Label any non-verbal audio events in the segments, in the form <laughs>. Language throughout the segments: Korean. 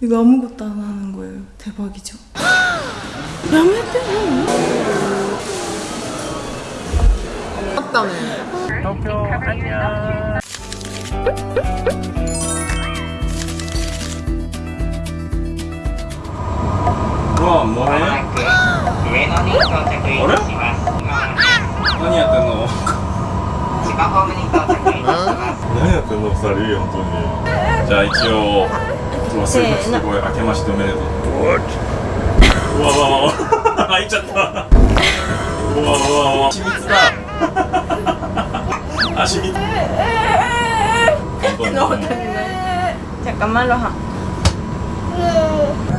이거 아무것도 안 하는 거예요. 대박이죠? 야매떼 맞다네. 도쿄 안녕. 와 뭐해? 上野に到着いたします。今 何やってんの？千葉ホームに到着いたします。何やってんの二人本当に。じゃあ一応う わすごいう。うわわわわう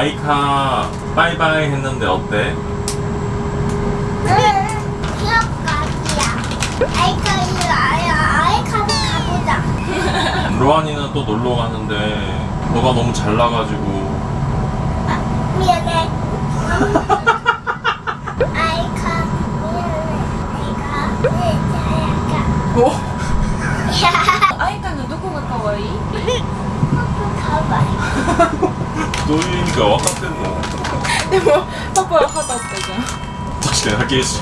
아이카 바이바이 했는데 어때? 기억각이야. 아이카이 아야 아이카도 가보자. 로안이는 또 놀러 가는데 너가 너무 잘나가지고 きりし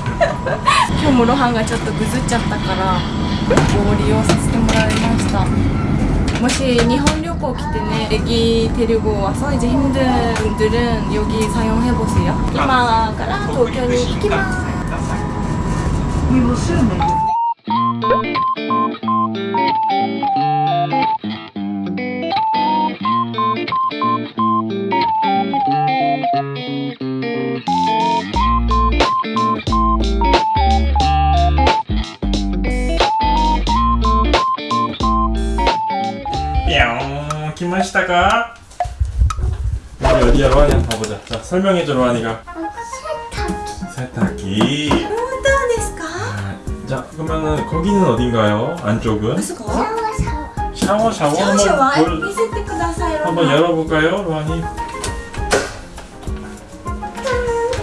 今日もロハンがちょっとぐずっちゃったからご利用させてもらいましたもし日本旅行来てね애기 데리고 와서 이제 힘든 분들은 여기 사용해보세요今から東京に行きます 로하니 한번 가보자. 자 설명해줘 로하니가. 세탁기. 세탁기. 아, 자 그러면은 거기는 어딘가요? 안쪽은? 샤워 샤워. 샤워 샤워. 한번 볼... 한번 열어볼까요 로하니?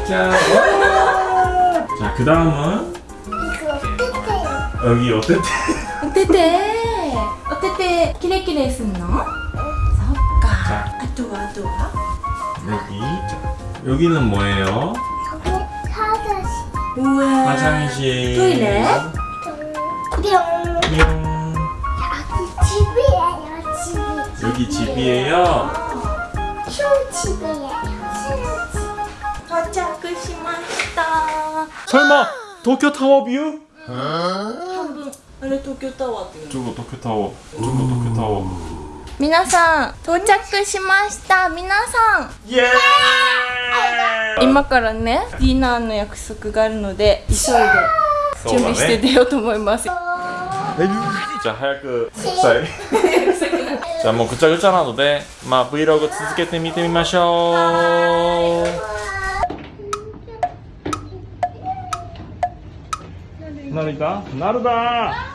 자, 어! 자, 그 다음은? 여기 어때때? 어때때? 어때때? 키레키레 쓰노? 여기는 뭐예요? 화장실. 우와. 화장실. 토이렛. 뿅. 뿅. 여기 집이에요, 집이. 여기 집이에요? 쇼집이에요. 과자 글씨 맛있다. 설마 도쿄 타워 뷰? 한번 아래 도쿄 타워. 저거 도쿄 타워. 저거 도쿄 타워. 皆さん到着しました。皆さん。イエーイ。今からねディナーの約束があるので急いで準備して出ようと思います、ね、じゃあ早くい。<laughs> じゃあもうぐちゃぐちゃなのでまあ Vlog 続けて見てみましょう。なるだなるだ。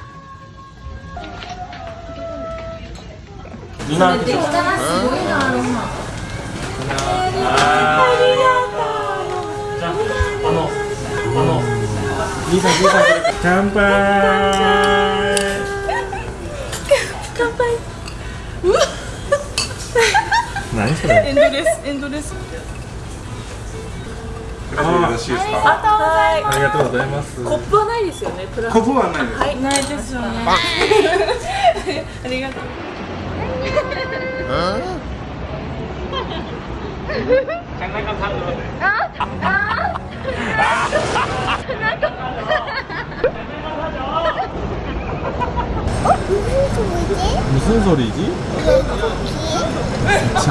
いなすごいなアロマありがとうあのあの兄さん兄乾杯。乾杯。うわ何それエンドレスエンドレスありがとうございます。コップはないですよね。プラコップはないはい、ないですよね。ありがとう。 장난감 사는 건데. 아! 아! 장난감 어? 무슨 소리지? 무슨 소리지? 기차?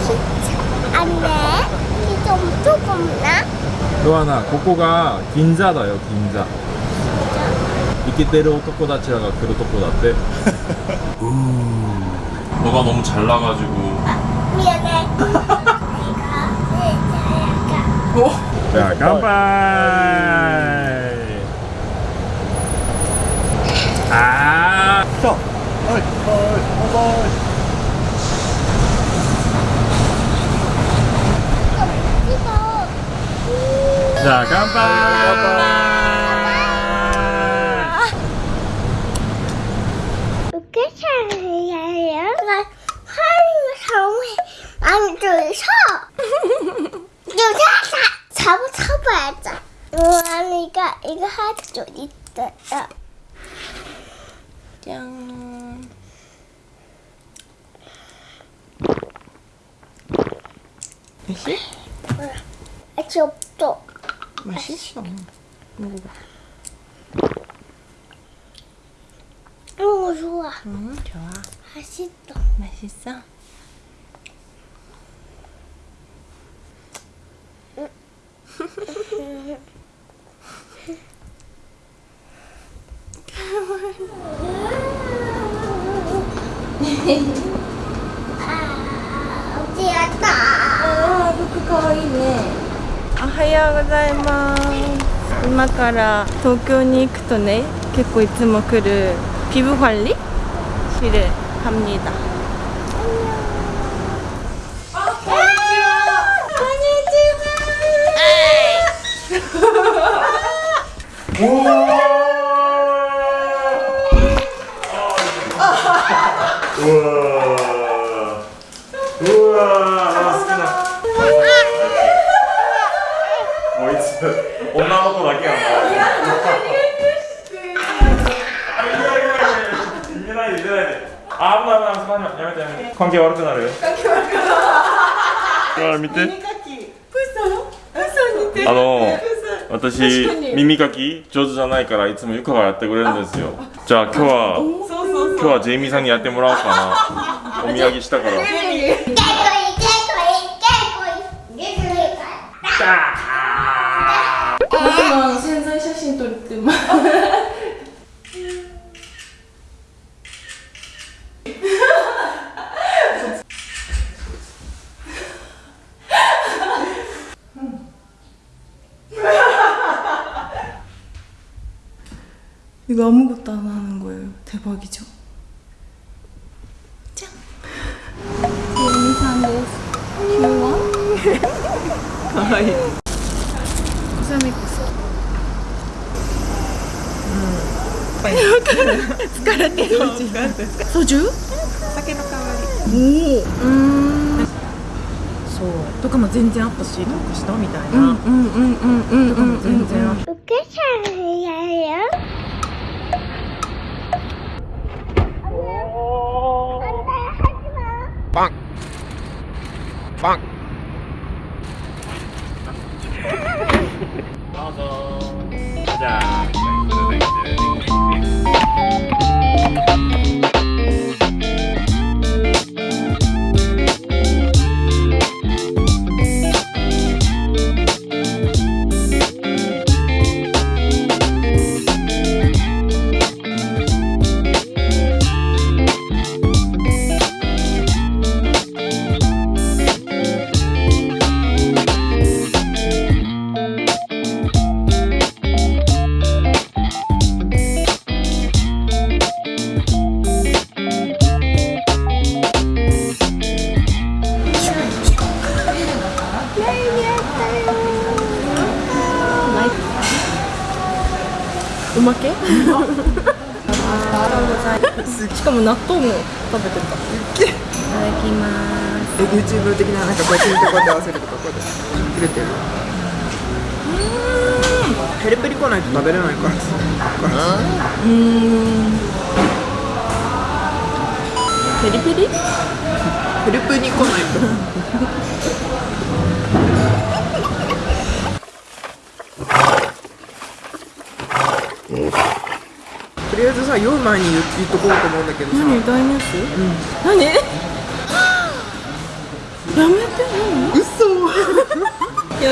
기차? 안 돼. 기차 엄청 겁나? 로아나, 고코가 긴자다요, 긴자. 이끼 때려 토코다치라가 그로 토코다떼. <laughs> 음. 너가 너무 잘나가지고 미안해 <laughs> 어? 자 깜빡 아 자, 어이, 어이, 어이. 자, 깜빡. 처음에 안 들서. 유자사 잡아 잡아야죠. 우아니까 이거 하나도 있어요. 짠. 맛있? 응. 맛이 없어. 맛있어. 먹어봐. 오 좋아. 응 좋아. 맛있어. 맛있어? おはようございます。今から東京に行くとね結構いつも来るピブファリ？シレ합니 다。 우와 우와 멋있어 엄마하고 나게 안 아무나 하나 하나 야매 야매 관계悪くなる 관계 悪くなる와 밑에? 耳かきプッソのプッソに似てるあの私耳かき上手じゃないからいつもゆかがやってくれるんですよ。じゃあ今日は今日はジェイミーさんにやってもらおうかな。お土産したから。あ、今潜在写真撮ってます。 이거 아무것도 안 하는 거예 요. 대박이 죠? 귀여 워? 가와 이. 고. 疲れてる?酒の代わりおおそうとかも全然あったしどうかしたみたいなうんうんうんうんうんうん Bonk. おまけ？<laughs> <laughs> しかも納豆も食べてたいただきます。YouTube 的ななんかこうやってこうやって合わせるとかこうやって切れてる。ペリペリ来ないと食べれないから。うん。ペリペリ？ペリペリ来ないと。<laughs> とりあえずさ酔う前に言っとこうと思うんだけどさ。何大ニュース、うん、何？やめて嘘。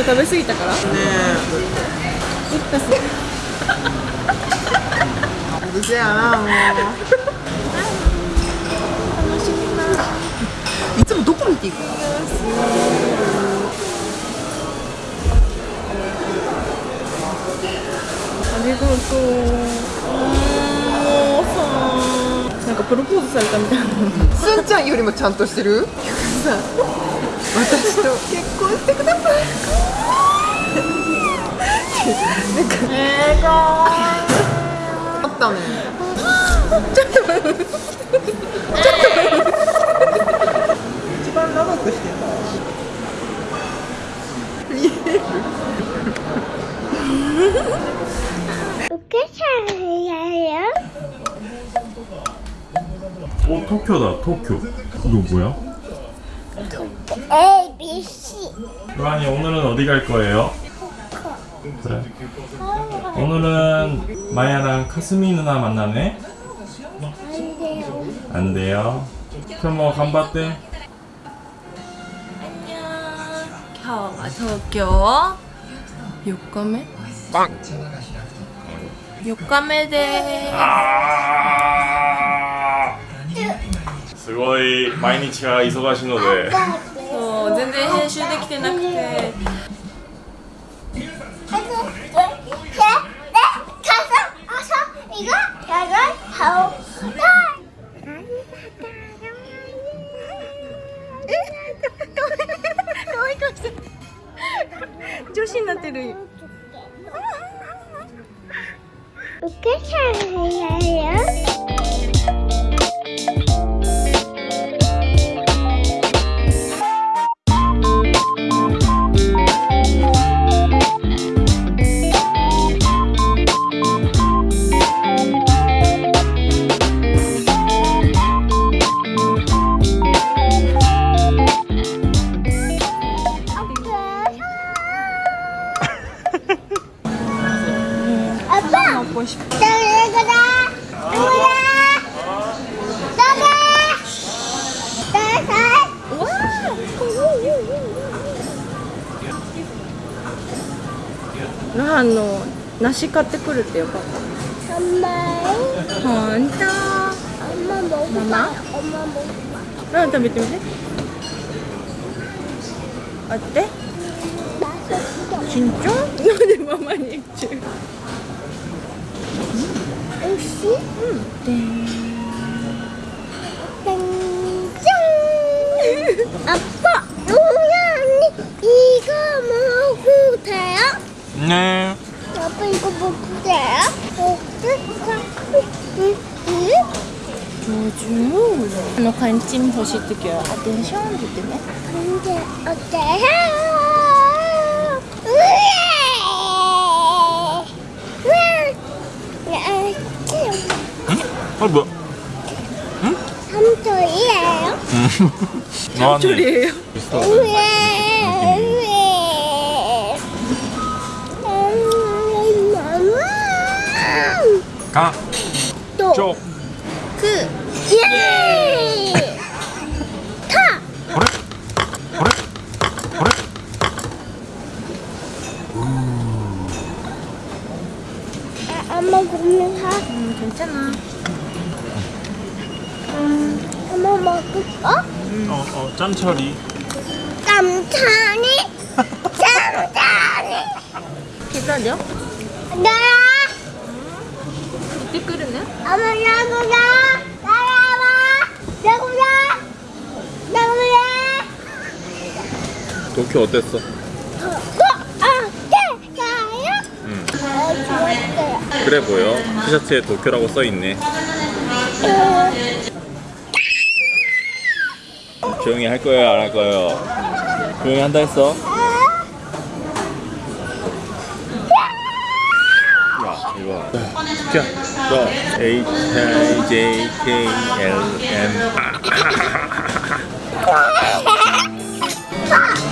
食べ過ぎたから。ねえ。いったす。うせやなもう。楽しみないつもどこ見ていくの？ありがとう。もうさなんかプロポーズされたみたいな。<laughs> すん。ちゃんよりもちゃんとしてるさ私と結婚してくだ。さいなんかえーあったねちょっとちょっと一番長くしてた見える 어떻게 살아요? 오 토쿄다 토쿄 이거 뭐야? A, B, C 루안이 오늘은 어디 갈 거예요? 그래 오늘은 마야랑 카스미 누나 만나네? 안 돼요 안 돼요 그럼 뭐 간바떼? 안녕 겨워 겨워 욕감에? 4日目で。아~すごい毎日が忙しいので。そう全然編集できてなくて。女子になってる O que é isso? ラハンの梨買ってくるってよかった？甘い。ほんママ？甘もラハン食べてみて。あって？なんでママに言っちゃう？おいしい。うん。でん。じゃん。アッパどうやにいいかもくたよ 네. 아빠 이거 뭐 그래요? 요즘 너 관심 보시드겨요. 어떤 시험 듣네? 근데 어때? 아 어, 뭐야? 응? 삼초이에요? <laughs> 삼초이에요? 가. 또. 쪽. 그. 예. 타. 버릇. 버릇. 버릇. 엄마 고민 사. 음 괜찮아. 음 엄마 먹을까? 음, 어, 어, 짬처리. 짬처리? 짬처리. 기다려. 나. 도쿄 어땠어? 응. 음. 그래 보여. 티셔츠에 도쿄라고 써있네. 조용히 할 거예요 안 할 거예요? 조용히 한다 했어? J H I J K L M. <laughs>